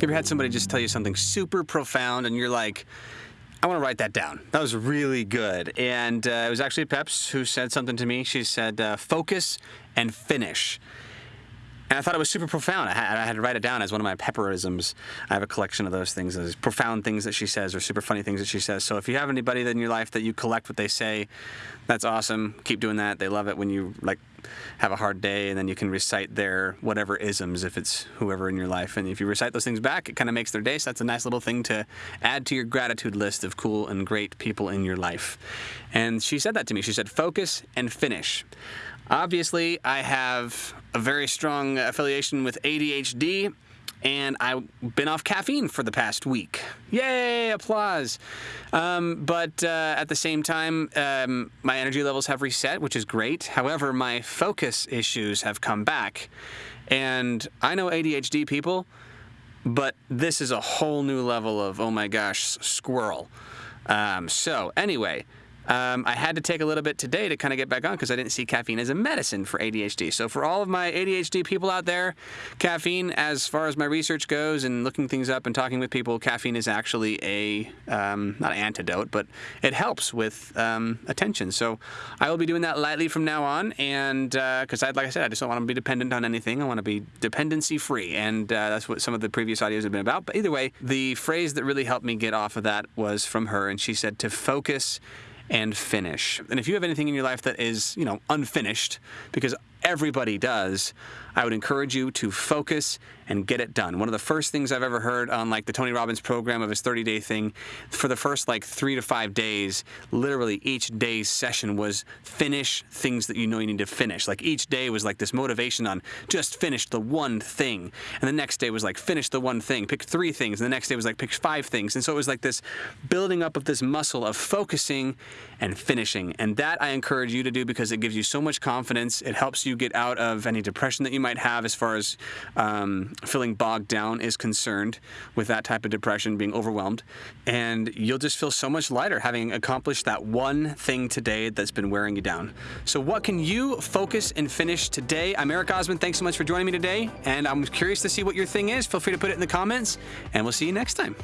You ever had somebody just tell you something super profound and you're like, I want to write that down. That was really good. And uh, it was actually Peps who said something to me. She said, uh, focus and finish. And I thought it was super profound. I had, to write it down as one of my pepperisms. I have a collection of those things, those profound things that she says or super funny things that she says. So if you have anybody in your life that you collect what they say, that's awesome. Keep doing that. They love it when you like have a hard day and then you can recite their whatever isms if it's whoever in your life. And if you recite those things back, it kind of makes their day. So that's a nice little thing to add to your gratitude list of cool and great people in your life. And she said that to me. She said, focus and finish. Obviously, I have a very strong affiliation with ADHD, and I've been off caffeine for the past week. Yay, applause. Um, but uh, at the same time, um, my energy levels have reset, which is great. However, my focus issues have come back. And I know ADHD people, but this is a whole new level of, oh my gosh, squirrel. Um, so, anyway. Um, I had to take a little bit today to kind of get back on because I didn't see caffeine as a medicine for ADHD. So for all of my ADHD people out there, caffeine, as far as my research goes and looking things up and talking with people, caffeine is actually a um, not an antidote, but it helps with um, attention. So I will be doing that lightly from now on, and because uh, like I said, I just don't want to be dependent on anything. I want to be dependency free, and uh, that's what some of the previous audios have been about. But either way, the phrase that really helped me get off of that was from her, and she said to focus and finish. And if you have anything in your life that is, you know, unfinished, because everybody does, I would encourage you to focus and get it done. One of the first things I've ever heard on like the Tony Robbins program of his 30 day thing, for the first like three to five days, literally each day's session was finish things that you know you need to finish. Like each day was like this motivation on just finish the one thing. And the next day was like finish the one thing, pick three things. And the next day was like pick five things. And so it was like this building up of this muscle of focusing and finishing. And that I encourage you to do because it gives you so much confidence. It helps you get out of any depression that you might have as far as um, feeling bogged down is concerned with that type of depression, being overwhelmed. And you'll just feel so much lighter having accomplished that one thing today that's been wearing you down. So, what can you focus and finish today? I'm Eric Osmond. Thanks so much for joining me today. And I'm curious to see what your thing is. Feel free to put it in the comments, and we'll see you next time.